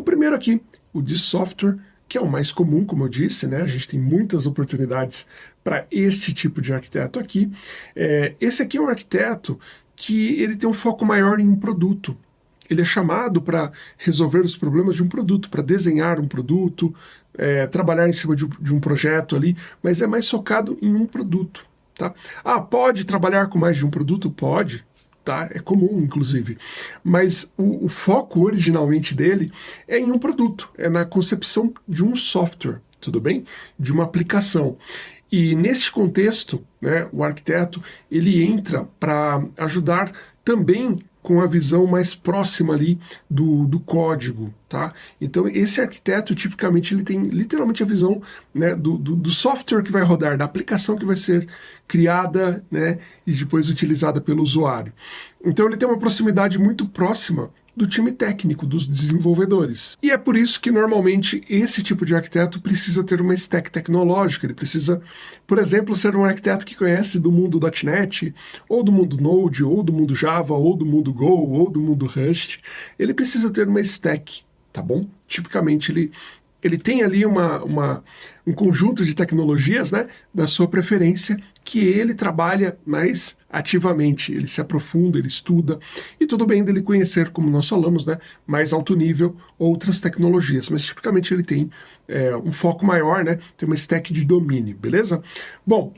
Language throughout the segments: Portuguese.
O primeiro aqui, o de software, que é o mais comum, como eu disse, né? A gente tem muitas oportunidades para este tipo de arquiteto aqui. É, esse aqui é um arquiteto que ele tem um foco maior em um produto. Ele é chamado para resolver os problemas de um produto, para desenhar um produto, é, trabalhar em cima de, de um projeto ali, mas é mais focado em um produto. Tá? Ah, pode trabalhar com mais de um produto? Pode, tá? É comum, inclusive. Mas o, o, foco originalmente dele é em um produto, é na concepção de um software, tudo bem? De uma aplicação. E neste contexto, né, o arquiteto ele entra para ajudar também com a visão mais próxima ali do, do código, tá? Então esse arquiteto tipicamente ele tem literalmente a visão né, do, do, do, software que vai rodar, da aplicação que vai ser criada né, e depois utilizada pelo usuário. Então ele tem uma proximidade muito próxima do time técnico, dos desenvolvedores. E é por isso que normalmente esse tipo de arquiteto precisa ter uma stack tecnológica, ele precisa, por exemplo, ser um arquiteto que conhece do mundo .NET, ou do mundo Node, ou do mundo Java, ou do mundo Go, ou do mundo Rust. Ele precisa ter uma stack, tá bom? Tipicamente ele ele tem ali uma, uma, um conjunto de tecnologias né, da sua preferência que ele trabalha mais ativamente, ele se aprofunda, ele estuda, e tudo bem dele conhecer, como nós falamos, né, mais alto nível, outras tecnologias, mas tipicamente ele tem é, um foco maior, né, tem uma stack de domínio, beleza? Bom,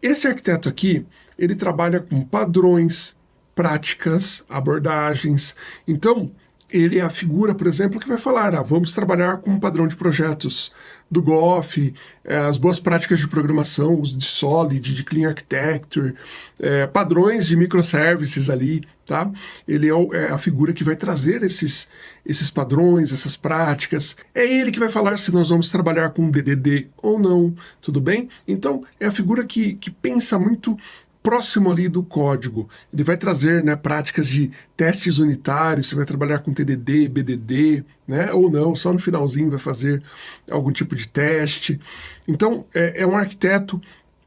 esse arquiteto aqui, ele trabalha com padrões, práticas, abordagens, então ele é a figura, por exemplo, que vai falar, ah, vamos trabalhar com um padrão de projetos do GOF, é, as boas práticas de programação, os de Solid, de Clean Architecture, é, padrões de microservices ali, tá? Ele é, o, é, a figura que vai trazer esses, esses padrões, essas práticas. É ele que vai falar se nós vamos trabalhar com DDD ou não, tudo bem? Então, é a figura que, que pensa muito próximo ali do código. Ele vai trazer né, práticas de testes unitários, você vai trabalhar com TDD, BDD, né, ou não, só no finalzinho vai fazer algum tipo de teste. Então, é, é um arquiteto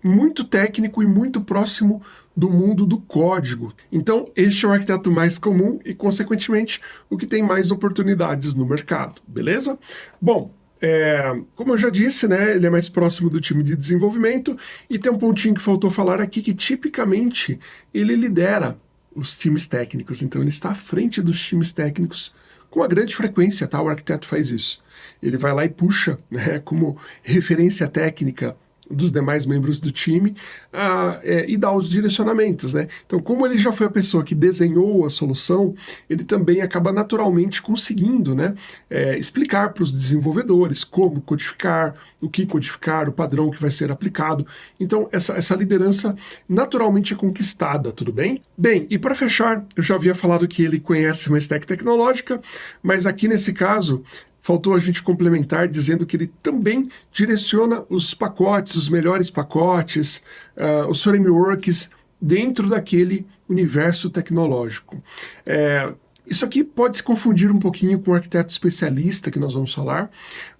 muito técnico e muito próximo do mundo do código. Então, este é o arquiteto mais comum e, consequentemente, o que tem mais oportunidades no mercado, beleza? Bom, é, como eu já disse, né, ele é mais próximo do time de desenvolvimento e tem um pontinho que faltou falar aqui que tipicamente ele lidera os times técnicos, então ele está à frente dos times técnicos com uma grande frequência, tá? O arquiteto faz isso. Ele vai lá e puxa, né, como referência técnica dos demais membros do time uh, é, e dar os direcionamentos, né? Então, como ele já foi a pessoa que desenhou a solução, ele também acaba naturalmente conseguindo, né, é, explicar para os desenvolvedores como codificar, o que codificar, o padrão que vai ser aplicado. Então, essa, essa liderança naturalmente é conquistada, tudo bem? Bem, e para fechar, eu já havia falado que ele conhece uma stack tecnológica, mas aqui nesse caso, faltou a gente complementar dizendo que ele também direciona os pacotes, os melhores pacotes, uh, os frameworks dentro daquele universo tecnológico. É, isso aqui pode se confundir um pouquinho com o arquiteto especialista que nós vamos falar,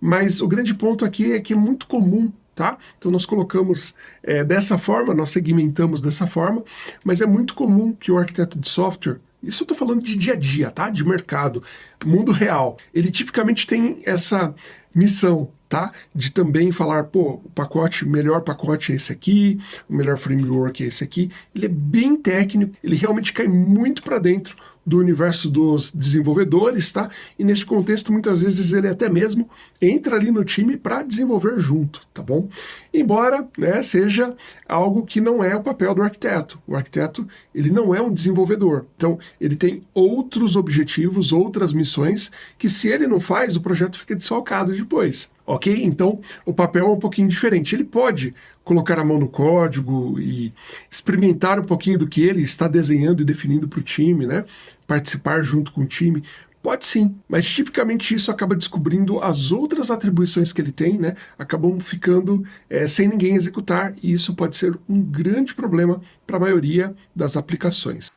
mas o grande ponto aqui é que é muito comum Tá? Então nós colocamos é, dessa forma, nós segmentamos dessa forma, mas é muito comum que o arquiteto de software isso eu estou falando de dia a dia, tá? De mercado, mundo real. Ele tipicamente tem essa missão, tá? De também falar, pô, o pacote, o melhor pacote é esse aqui, o melhor framework é esse aqui. Ele é bem técnico, ele realmente cai muito para dentro do universo dos desenvolvedores, tá? E nesse contexto, muitas vezes, ele até mesmo entra ali no time para desenvolver junto, tá bom? Embora né, seja algo que não é o papel do arquiteto. O arquiteto, ele não é um desenvolvedor. Então, ele tem outros objetivos, outras missões, que se ele não faz, o projeto fica desfalcado depois ok? Então, o papel é um pouquinho diferente. Ele pode colocar a mão no código e experimentar um pouquinho do que ele está desenhando e definindo para o time, né? Participar junto com o time. Pode sim, mas tipicamente isso acaba descobrindo as outras atribuições que ele tem, né? Acabam ficando é, sem ninguém executar e isso pode ser um grande problema para a maioria das aplicações.